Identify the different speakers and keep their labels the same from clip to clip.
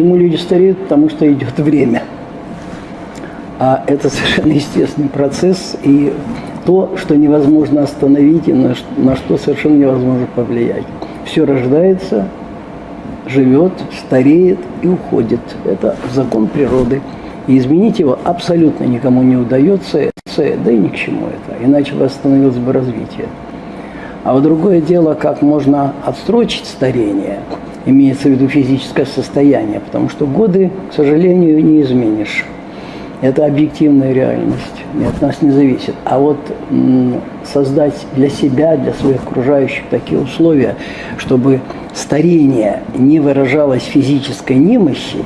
Speaker 1: Почему люди стареют? Потому что идет время. А это совершенно естественный процесс, и то, что невозможно остановить, и на, на что совершенно невозможно повлиять. Все рождается, живет, стареет и уходит. Это закон природы. И изменить его абсолютно никому не удается, да и ни к чему это, иначе бы остановилось бы развитие. А вот другое дело, как можно отстрочить старение, имеется в виду физическое состояние, потому что годы, к сожалению, не изменишь. Это объективная реальность, и от нас не зависит. А вот создать для себя, для своих окружающих такие условия, чтобы старение не выражалось физической немощи,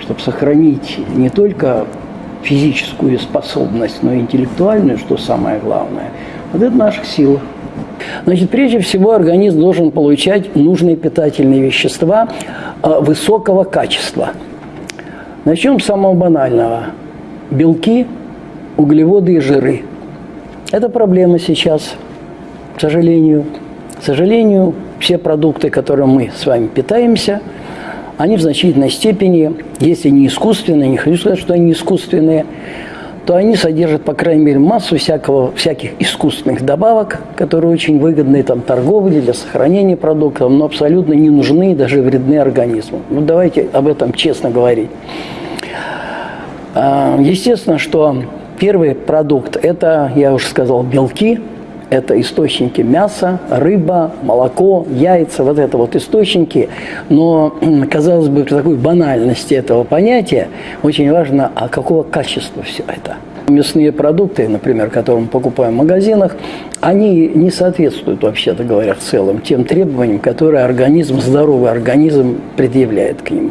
Speaker 1: чтобы сохранить не только физическую способность, но и интеллектуальную, что самое главное, вот это наша сила. Значит, прежде всего организм должен получать нужные питательные вещества э, высокого качества. Начнем с самого банального – белки, углеводы и жиры. Это проблема сейчас, к сожалению. К сожалению, все продукты, которыми мы с вами питаемся, они в значительной степени, если не искусственные, не хочу сказать, что они искусственные, то они содержат, по крайней мере, массу всякого, всяких искусственных добавок, которые очень выгодны там, торговле, для сохранения продуктов, но абсолютно не нужны и даже вредны организму. Ну, давайте об этом честно говорить. А, естественно, что первый продукт – это, я уже сказал, белки, это источники мяса, рыба, молоко, яйца, вот это вот источники. Но, казалось бы, при такой банальности этого понятия очень важно, а какого качества все это. Мясные продукты, например, которые мы покупаем в магазинах, они не соответствуют, вообще-то говоря, в целом тем требованиям, которые организм, здоровый организм предъявляет к нему.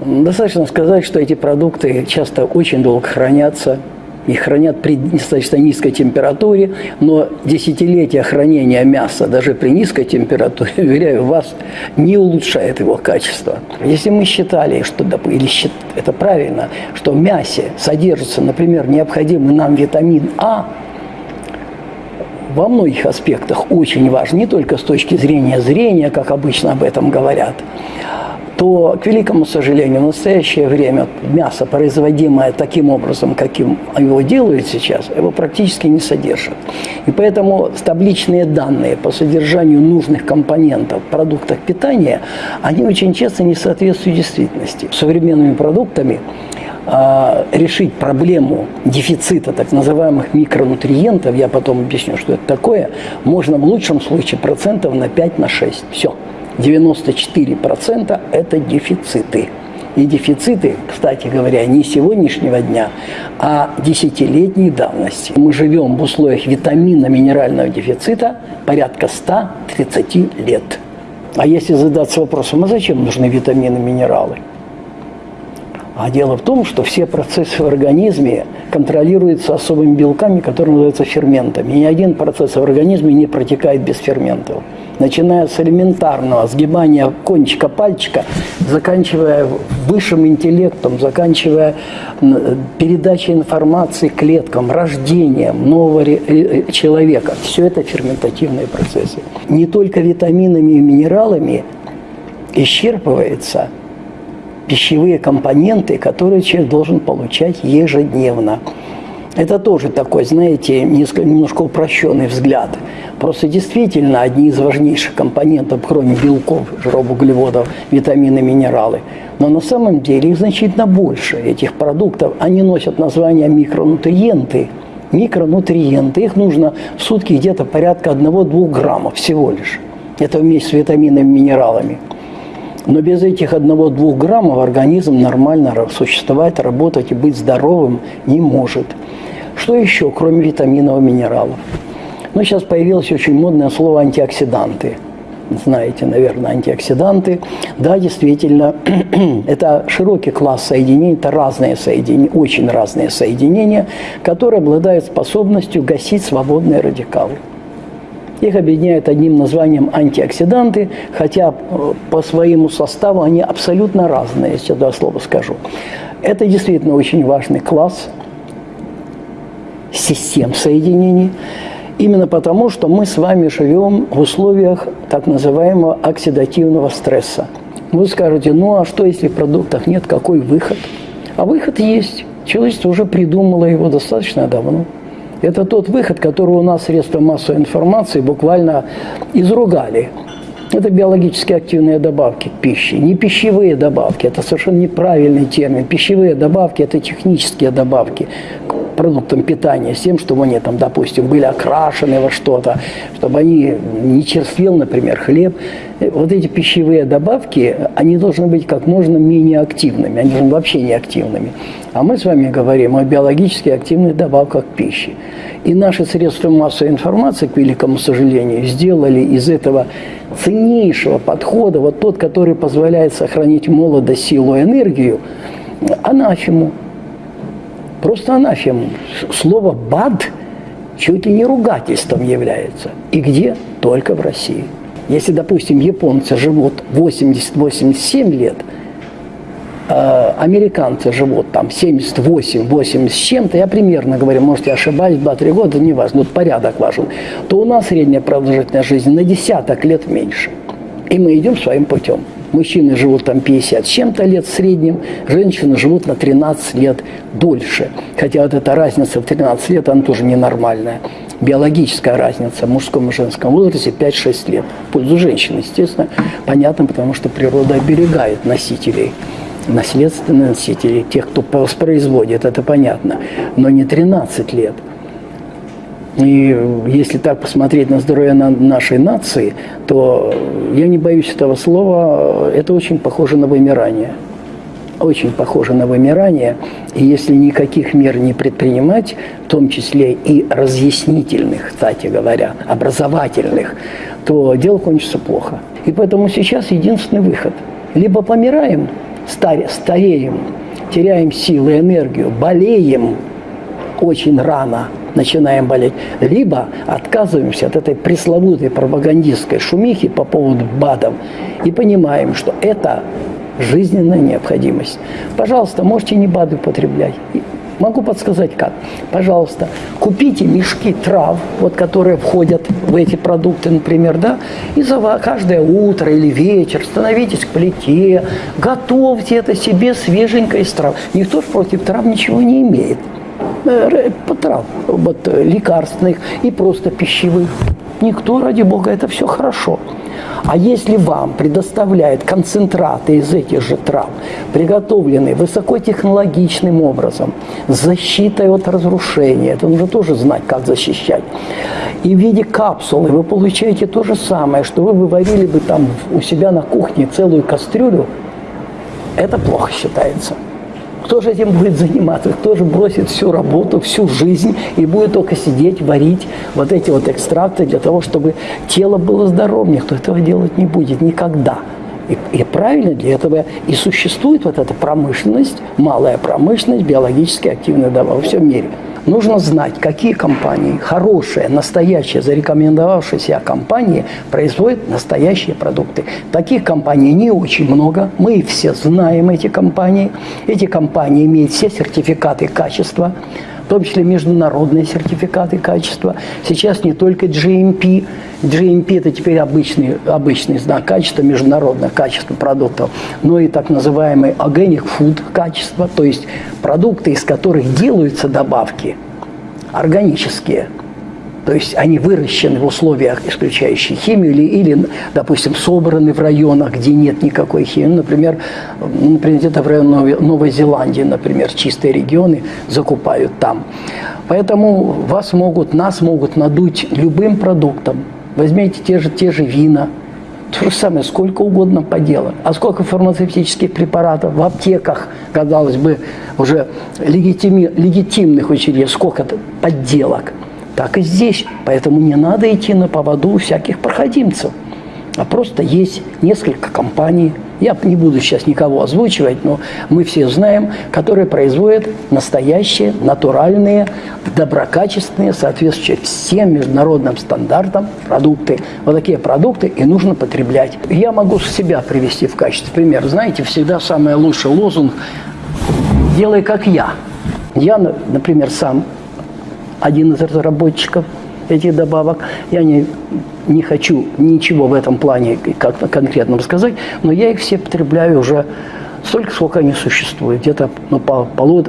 Speaker 1: Достаточно сказать, что эти продукты часто очень долго хранятся, их хранят при достаточно низкой температуре, но десятилетия хранения мяса даже при низкой температуре, уверяю вас, не улучшает его качество. Если мы считали, что или это правильно, что в мясе содержится, например, необходимый нам витамин А, во многих аспектах очень важен, не только с точки зрения зрения, как обычно об этом говорят, то, к великому сожалению, в настоящее время мясо, производимое таким образом, каким его делают сейчас, его практически не содержит. И поэтому табличные данные по содержанию нужных компонентов в продуктах питания, они очень часто не соответствуют действительности. Современными продуктами а, решить проблему дефицита так называемых микронутриентов, я потом объясню, что это такое, можно в лучшем случае процентов на 5-6. На Все. 94% – это дефициты. И дефициты, кстати говоря, не сегодняшнего дня, а десятилетней давности. Мы живем в условиях витаминно-минерального дефицита порядка 130 лет. А если задаться вопросом, а зачем нужны витамины минералы? А дело в том, что все процессы в организме контролируются особыми белками, которые называются ферментами. И ни один процесс в организме не протекает без ферментов начиная с элементарного сгибания кончика пальчика, заканчивая высшим интеллектом, заканчивая передачей информации клеткам, рождением нового э, э, человека. Все это ферментативные процессы. Не только витаминами и минералами исчерпывается пищевые компоненты, которые человек должен получать ежедневно. Это тоже такой, знаете, немножко упрощенный взгляд. Просто действительно одни из важнейших компонентов, кроме белков, жиров, углеводов, витамины, минералы. Но на самом деле их значительно больше, этих продуктов. Они носят название микронутриенты. Микронутриенты, их нужно в сутки где-то порядка 1-2 граммов всего лишь. Это вместе с витаминами, минералами. Но без этих 1-2 граммов организм нормально существовать, работать и быть здоровым не может. Что еще, кроме витаминов и минералов? Ну, сейчас появилось очень модное слово «антиоксиданты». Знаете, наверное, антиоксиданты. Да, действительно, это широкий класс соединений, это разные соединения, очень разные соединения, которые обладают способностью гасить свободные радикалы. Их объединяют одним названием антиоксиданты, хотя э, по своему составу они абсолютно разные, если я два слова скажу. Это действительно очень важный класс – систем соединений, именно потому, что мы с вами живем в условиях так называемого оксидативного стресса. Вы скажете, ну а что, если в продуктах нет, какой выход? А выход есть. Человечество уже придумало его достаточно давно. Это тот выход, который у нас средства массовой информации буквально изругали. Это биологически активные добавки к пище, не пищевые добавки. Это совершенно неправильный термин. Пищевые добавки – это технические добавки к продуктам питания, с тем, чтобы они, там, допустим, были окрашены во что-то, чтобы они не черствел, например, хлеб. Вот эти пищевые добавки, они должны быть как можно менее активными, они должны вообще не активными. А мы с вами говорим о биологически активных добавках пищи. И наши средства массовой информации, к великому сожалению, сделали из этого ценнейшего подхода, вот тот, который позволяет сохранить молодость, силу, энергию, анафему. Просто анафему. Слово «бад» чуть ли не ругательством является. И где? Только в России. Если, допустим, японцы живут 80-87 лет – Э, американцы живут там 78, 80 с чем-то, я примерно говорю, может, я ошибаюсь, 2-3 года, не важно, вот порядок важен, то у нас средняя продолжительность жизни на десяток лет меньше. И мы идем своим путем. Мужчины живут там 50 с чем-то лет в среднем, женщины живут на 13 лет дольше. Хотя вот эта разница в 13 лет, она тоже ненормальная. Биологическая разница в мужском и женском возрасте 5-6 лет. В пользу женщин, естественно. Понятно, потому что природа оберегает носителей наследственные носители, тех, кто воспроизводит, это понятно, но не 13 лет. И если так посмотреть на здоровье нашей нации, то я не боюсь этого слова, это очень похоже на вымирание. Очень похоже на вымирание. И если никаких мер не предпринимать, в том числе и разъяснительных, кстати говоря, образовательных, то дело кончится плохо. И поэтому сейчас единственный выход. Либо помираем, старе, стареем, теряем силы, энергию, болеем очень рано, начинаем болеть, либо отказываемся от этой пресловутой пропагандистской шумихи по поводу БАДов и понимаем, что это жизненная необходимость. Пожалуйста, можете не БАДы употреблять. Могу подсказать как. Пожалуйста, купите мешки трав, вот, которые входят в эти продукты, например, да, и за каждое утро или вечер становитесь к плите, готовьте это себе свеженько из трав. Никто же против трав ничего не имеет. Э, трав, вот, э, лекарственных и просто пищевых. Никто, ради бога, это все хорошо. А если вам предоставляют концентраты из этих же трав, приготовленные высокотехнологичным образом, с защитой от разрушения, это нужно тоже знать, как защищать, и в виде капсулы вы получаете то же самое, что вы выварили бы там у себя на кухне целую кастрюлю, это плохо считается. Кто же этим будет заниматься? Кто же бросит всю работу, всю жизнь и будет только сидеть, варить вот эти вот экстракты для того, чтобы тело было здоровым? Никто этого делать не будет никогда. И, и правильно для этого и существует вот эта промышленность, малая промышленность биологически активная дава во всем мире. Нужно знать, какие компании, хорошие, настоящие, зарекомендовавшие себя компании, производят настоящие продукты. Таких компаний не очень много. Мы все знаем эти компании. Эти компании имеют все сертификаты качества в том числе международные сертификаты качества. Сейчас не только GMP. GMP – это теперь обычный, обычный знак качества, международное качество продуктов, но и так называемый organic food качество, то есть продукты, из которых делаются добавки, органические – то есть они выращены в условиях, исключающих химию, или, или допустим, собраны в районах, где нет никакой химии. Ну, например, например где-то в районе Новой Зеландии, например, чистые регионы закупают там. Поэтому вас могут, нас могут надуть любым продуктом. Возьмите те же, те же вина, то же самое, сколько угодно поделок. А сколько фармацевтических препаратов в аптеках, казалось бы, уже легитими, легитимных учреждений, сколько подделок – так и здесь. Поэтому не надо идти на поводу всяких проходимцев. А просто есть несколько компаний, я не буду сейчас никого озвучивать, но мы все знаем, которые производят настоящие, натуральные, доброкачественные, соответствующие всем международным стандартам продукты. Вот такие продукты и нужно потреблять. Я могу себя привести в качестве примера. Знаете, всегда самый лучший лозунг «делай как я». Я, например, сам один из разработчиков этих добавок. Я не, не хочу ничего в этом плане как конкретно сказать, но я их все потребляю уже столько, сколько они существуют, где-то ну, по, по,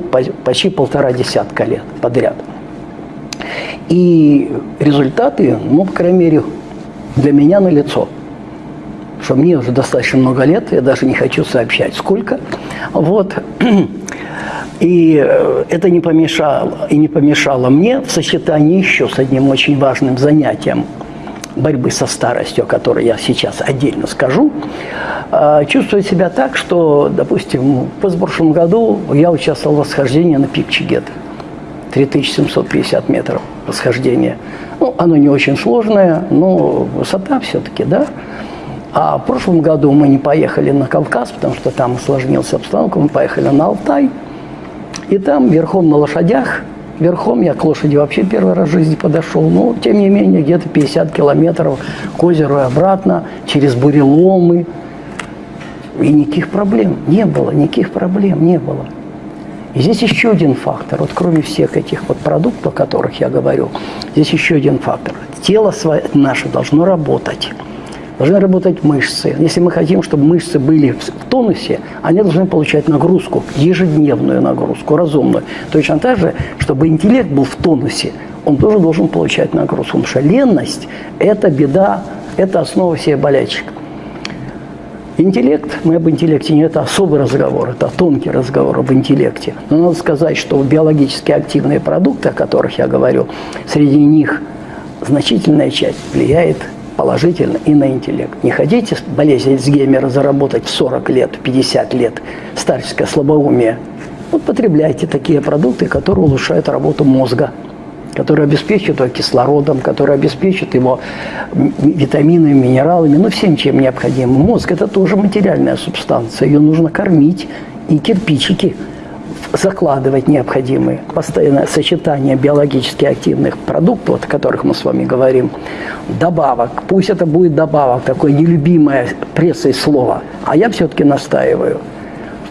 Speaker 1: почти полтора десятка лет подряд. И результаты, ну, по крайней мере, для меня на лицо. Что мне уже достаточно много лет, я даже не хочу сообщать, сколько. Вот. И э, это не помешало, и не помешало мне в сочетании еще с одним очень важным занятием борьбы со старостью, о которой я сейчас отдельно скажу, э, чувствовать себя так, что, допустим, в позапрошлом году я участвовал в восхождении на пик Чигет. 3750 метров восхождения. Ну, оно не очень сложное, но высота все-таки, да. А в прошлом году мы не поехали на Кавказ, потому что там осложнилась обстановка, мы поехали на Алтай – и там верхом на лошадях, верхом я к лошади вообще первый раз в жизни подошел, но тем не менее где-то 50 километров к озеру и обратно, через буреломы. И никаких проблем не было, никаких проблем не было. И здесь еще один фактор, вот кроме всех этих вот продуктов, о которых я говорю, здесь еще один фактор. Тело наше должно работать должны работать мышцы. Если мы хотим, чтобы мышцы были в тонусе, они должны получать нагрузку, ежедневную нагрузку, разумную. Точно так же, чтобы интеллект был в тонусе, он тоже должен получать нагрузку. Потому что ленность – это беда, это основа всех болячек. Интеллект, мы об интеллекте не это особый разговор, это тонкий разговор об интеллекте. Но надо сказать, что биологически активные продукты, о которых я говорю, среди них значительная часть влияет положительно и на интеллект. Не хотите болезнь Альцгеймера заработать в 40 лет, в 50 лет, старческое слабоумие? Вот потребляйте такие продукты, которые улучшают работу мозга, которые обеспечивают его кислородом, которые обеспечивают его витаминами, минералами, ну всем, чем необходимо. Мозг – это тоже материальная субстанция, ее нужно кормить, и кирпичики – закладывать необходимые. Постоянное сочетание биологически активных продуктов, о которых мы с вами говорим, добавок. Пусть это будет добавок, такое нелюбимое прессой слово, а я все-таки настаиваю.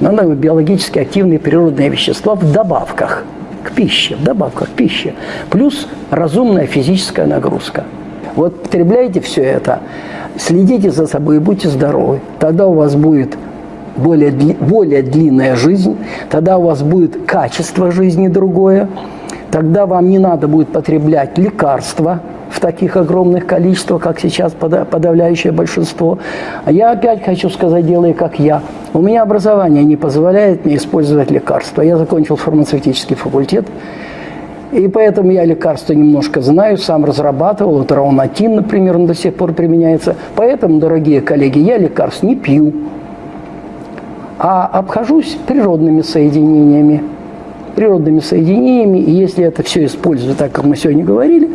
Speaker 1: Надо биологически активные природные вещества в добавках к пище, в добавках к пище. Плюс разумная физическая нагрузка. Вот потребляйте все это, следите за собой и будьте здоровы. Тогда у вас будет более, более длинная жизнь, тогда у вас будет качество жизни другое, тогда вам не надо будет потреблять лекарства в таких огромных количествах, как сейчас подавляющее большинство. А я опять хочу сказать, делай как я. У меня образование не позволяет мне использовать лекарства. Я закончил фармацевтический факультет, и поэтому я лекарства немножко знаю, сам разрабатывал. Вот раунатин, например, он до сих пор применяется. Поэтому, дорогие коллеги, я лекарств не пью а обхожусь природными соединениями. Природными соединениями, и если это все использую так, как мы сегодня говорили,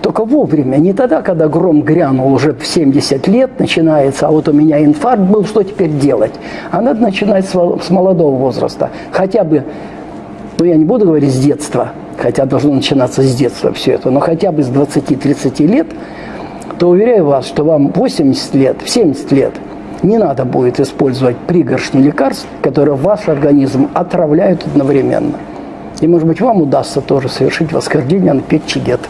Speaker 1: только вовремя, не тогда, когда гром грянул уже в 70 лет, начинается, а вот у меня инфаркт был, что теперь делать? А надо начинать с молодого возраста, хотя бы, ну я не буду говорить с детства, хотя должно начинаться с детства все это, но хотя бы с 20-30 лет, то уверяю вас, что вам 80 лет, в 70 лет – не надо будет использовать пригоршни лекарств, которые ваш организм отравляют одновременно. И, может быть, вам удастся тоже совершить восхождение на пик Чигет.